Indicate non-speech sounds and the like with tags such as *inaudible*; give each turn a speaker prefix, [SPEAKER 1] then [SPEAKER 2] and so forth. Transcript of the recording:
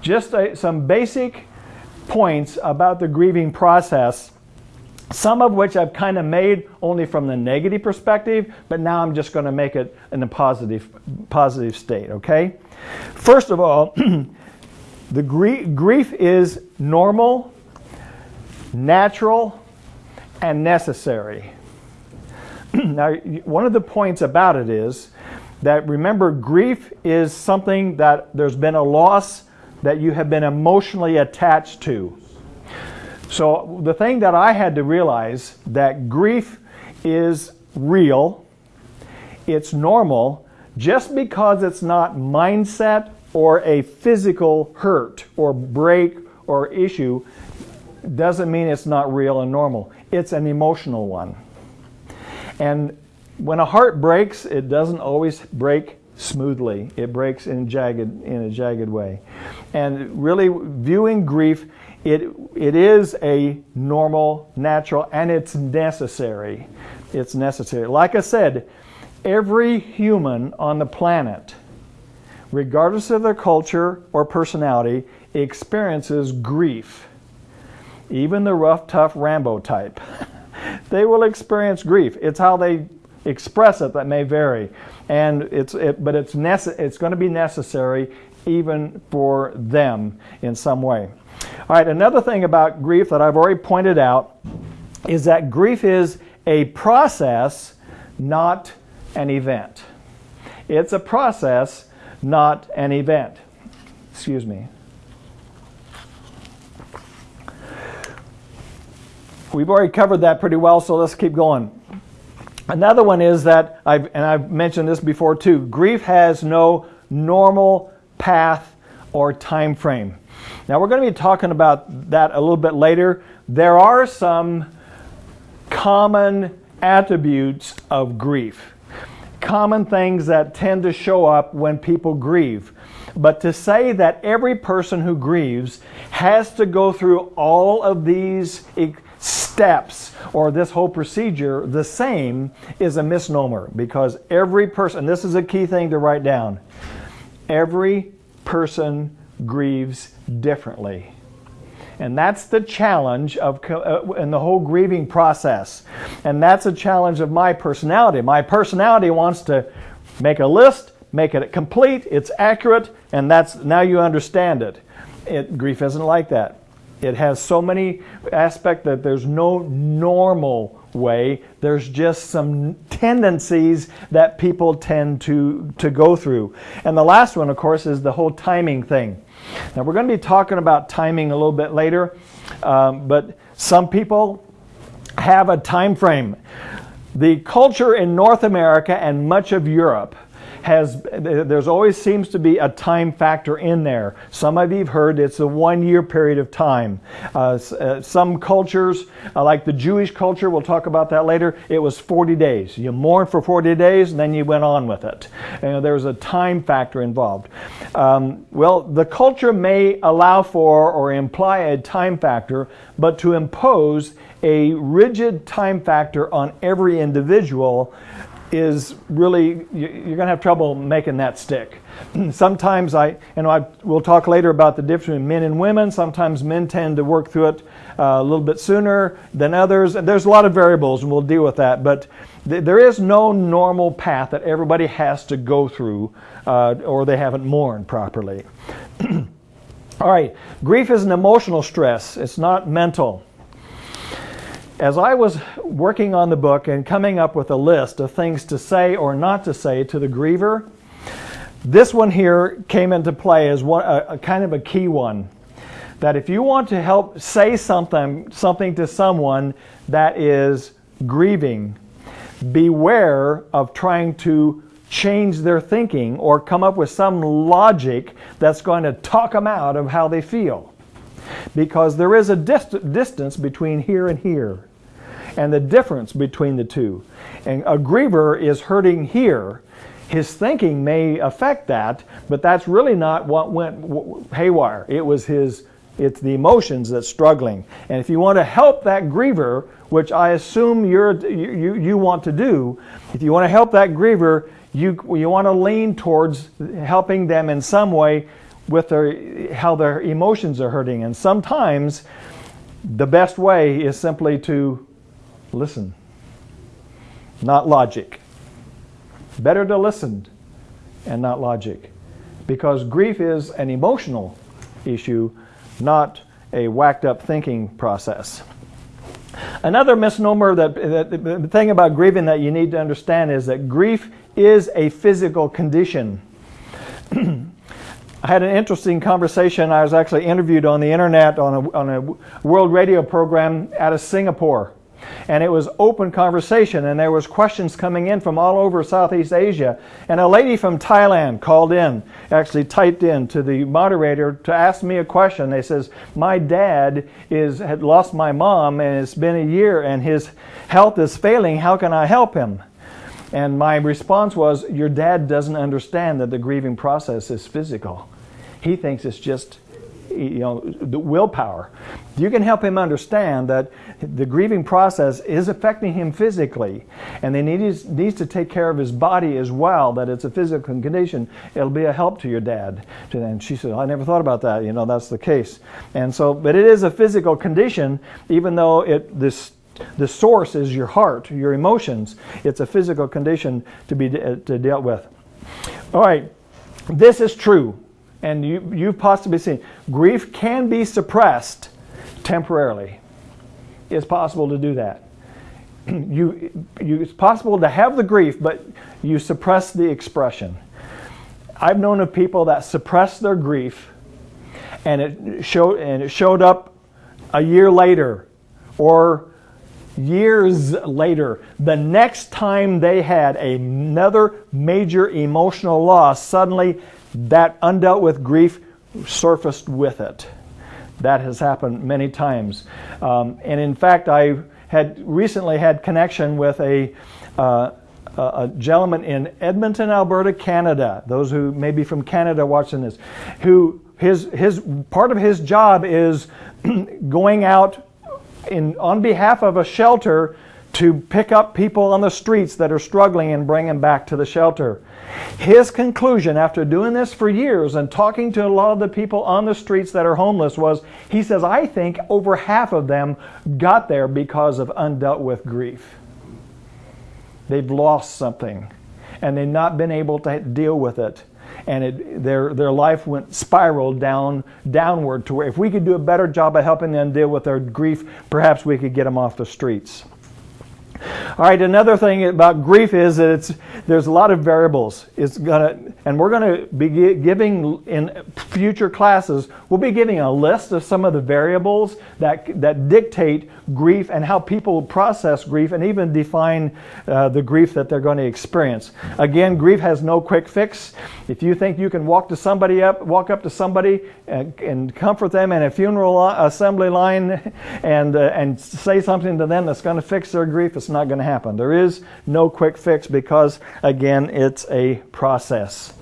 [SPEAKER 1] just a, some basic points about the grieving process some of which I've kind of made only from the negative perspective, but now I'm just going to make it in a positive, positive state, okay? First of all, *clears throat* the grief, grief is normal, natural, and necessary. *clears throat* now, one of the points about it is that remember, grief is something that there's been a loss that you have been emotionally attached to. So the thing that I had to realize that grief is real, it's normal, just because it's not mindset or a physical hurt or break or issue doesn't mean it's not real and normal. It's an emotional one. And when a heart breaks, it doesn't always break smoothly. It breaks in jagged in a jagged way. And really viewing grief it, it is a normal, natural, and it's necessary. It's necessary. Like I said, every human on the planet, regardless of their culture or personality, experiences grief. Even the rough, tough Rambo type. *laughs* they will experience grief. It's how they express it that may vary. And it's, it, but it's, it's going to be necessary even for them in some way. All right, another thing about grief that I've already pointed out is that grief is a process, not an event. It's a process, not an event. Excuse me. We've already covered that pretty well, so let's keep going. Another one is that, I've, and I've mentioned this before too, grief has no normal path or time frame. Now we're going to be talking about that a little bit later. There are some common attributes of grief, common things that tend to show up when people grieve. But to say that every person who grieves has to go through all of these steps or this whole procedure the same is a misnomer because every person, this is a key thing to write down, every person grieves differently. And that's the challenge of uh, in the whole grieving process. And that's a challenge of my personality. My personality wants to make a list, make it complete, it's accurate, and that's now you understand it. it grief isn't like that. It has so many aspects that there's no normal way. There's just some tendencies that people tend to, to go through. And the last one, of course, is the whole timing thing. Now, we're going to be talking about timing a little bit later, um, but some people have a time frame. The culture in North America and much of Europe has there's always seems to be a time factor in there. Some of you've heard it's a one year period of time. Uh, uh, some cultures, uh, like the Jewish culture, we'll talk about that later, it was 40 days. You mourn for 40 days and then you went on with it. And there's a time factor involved. Um, well, the culture may allow for or imply a time factor, but to impose a rigid time factor on every individual is really you're going to have trouble making that stick. *clears throat* sometimes I, you know, I, we'll talk later about the difference between men and women. Sometimes men tend to work through it uh, a little bit sooner than others. And there's a lot of variables, and we'll deal with that. But th there is no normal path that everybody has to go through, uh, or they haven't mourned properly. *clears throat* All right, grief is an emotional stress. It's not mental as I was working on the book and coming up with a list of things to say or not to say to the griever, this one here came into play as one, a, a kind of a key one. That if you want to help say something, something to someone that is grieving, beware of trying to change their thinking or come up with some logic that's going to talk them out of how they feel. Because there is a dist distance between here and here and the difference between the two. And a griever is hurting here. His thinking may affect that, but that's really not what went haywire. It was his, it's the emotions that's struggling. And if you want to help that griever, which I assume you're, you, you want to do, if you want to help that griever, you, you want to lean towards helping them in some way with their how their emotions are hurting. And sometimes the best way is simply to listen, not logic. Better to listen and not logic. Because grief is an emotional issue, not a whacked up thinking process. Another misnomer that, that the thing about grieving that you need to understand is that grief is a physical condition. *clears throat* I had an interesting conversation. I was actually interviewed on the internet on a, on a world radio program out of Singapore. And it was open conversation and there was questions coming in from all over Southeast Asia. And a lady from Thailand called in actually typed in to the moderator to ask me a question. They says my dad is had lost my mom and it's been a year and his health is failing. How can I help him and my response was your dad doesn't understand that the grieving process is physical he thinks it's just you know, the willpower. You can help him understand that the grieving process is affecting him physically, and he needs, needs to take care of his body as well, that it's a physical condition. It'll be a help to your dad. And she said, I never thought about that. You know, that's the case. And so, but it is a physical condition, even though it, this the source is your heart, your emotions. It's a physical condition to be uh, to dealt with. All right, this is true and you, you've possibly seen, grief can be suppressed temporarily. It's possible to do that. *clears throat* You, you, it's possible to have the grief, but you suppress the expression. I've known of people that suppressed their grief and it, showed, and it showed up a year later or years later. The next time they had another major emotional loss, suddenly that undealt with grief surfaced with it. That has happened many times. Um, and in fact, I had recently had connection with a, uh, a gentleman in Edmonton, Alberta, Canada. Those who may be from Canada watching this, who his, his part of his job is *clears throat* going out in, on behalf of a shelter to pick up people on the streets that are struggling and bring them back to the shelter. His conclusion after doing this for years and talking to a lot of the people on the streets that are homeless was he says, I think over half of them got there because of undealt with grief. They've lost something and they've not been able to deal with it. And it, their, their life went spiraled down downward to where if we could do a better job of helping them deal with their grief, perhaps we could get them off the streets. All right, another thing about grief is that it's there's a lot of variables. It's gonna, and we're going to be giving in future classes. We'll be giving a list of some of the variables that that dictate grief and how people process grief, and even define uh, the grief that they're going to experience. Again, grief has no quick fix. If you think you can walk to somebody up, walk up to somebody and, and comfort them in a funeral assembly line, *laughs* and uh, and say something to them that's going to fix their grief, it's not going to happen. There is no quick fix because, again, it's a process.